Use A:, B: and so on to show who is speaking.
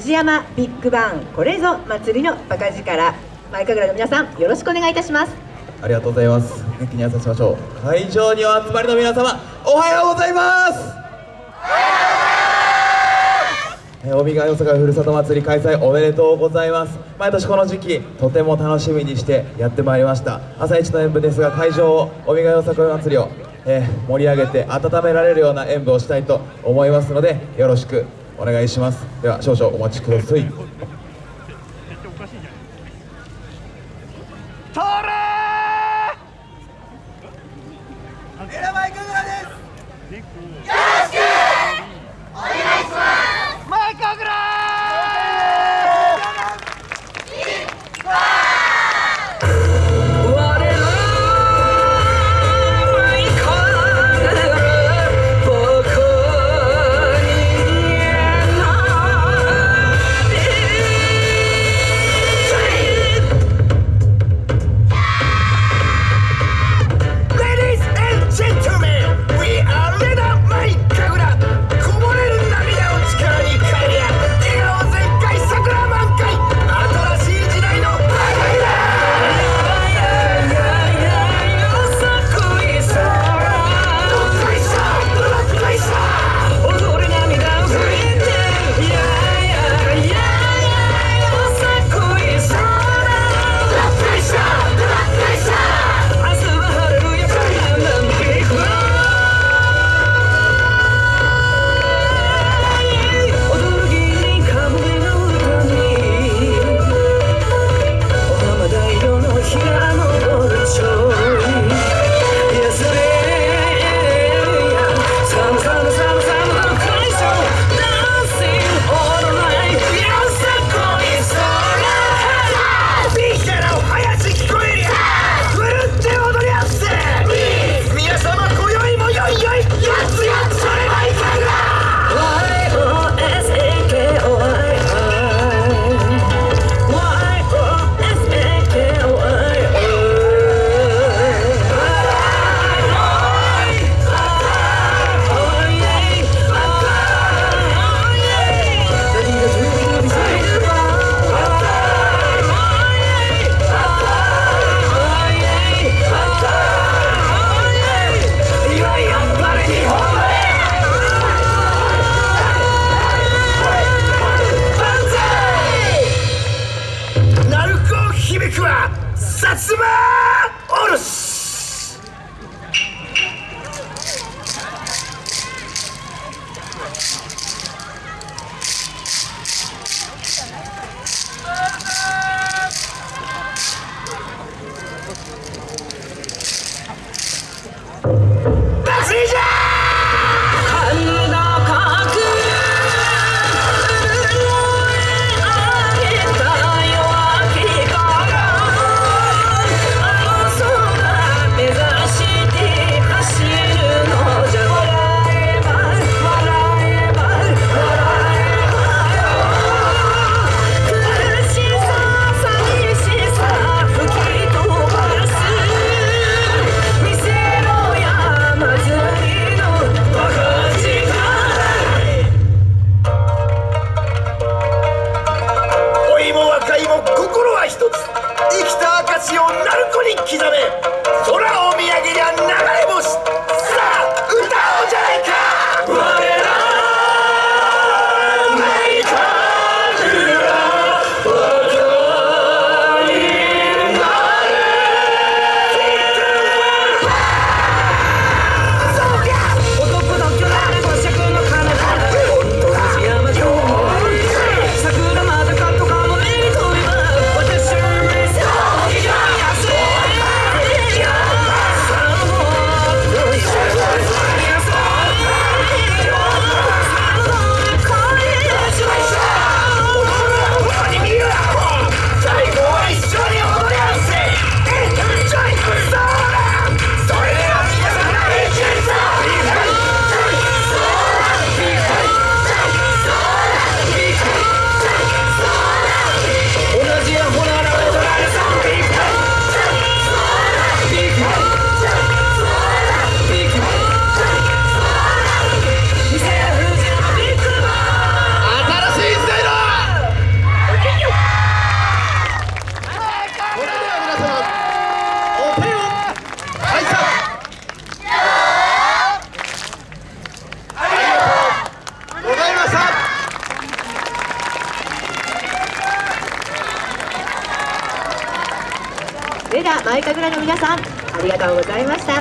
A: 藤山ビッグバンこれぞ祭りのバカ力。前神楽の皆さんよろしくお願いいたします。
B: ありがとうございます。元気にやさしましょう。会場にお集まりの皆様おはようございます。えー帯ヶ大阪ふるさと祭り開催おめでとうございます。毎年この時期とても楽しみにしてやってまいりました。朝一の演舞ですが会場を帯ヶ大阪祭りを、えー盛り上げて温められるような演舞をしたいと思いますのでよろしくお願いします。では少々お待ちください。
C: 鳴
A: れでは前神楽の皆さんありがとうございました。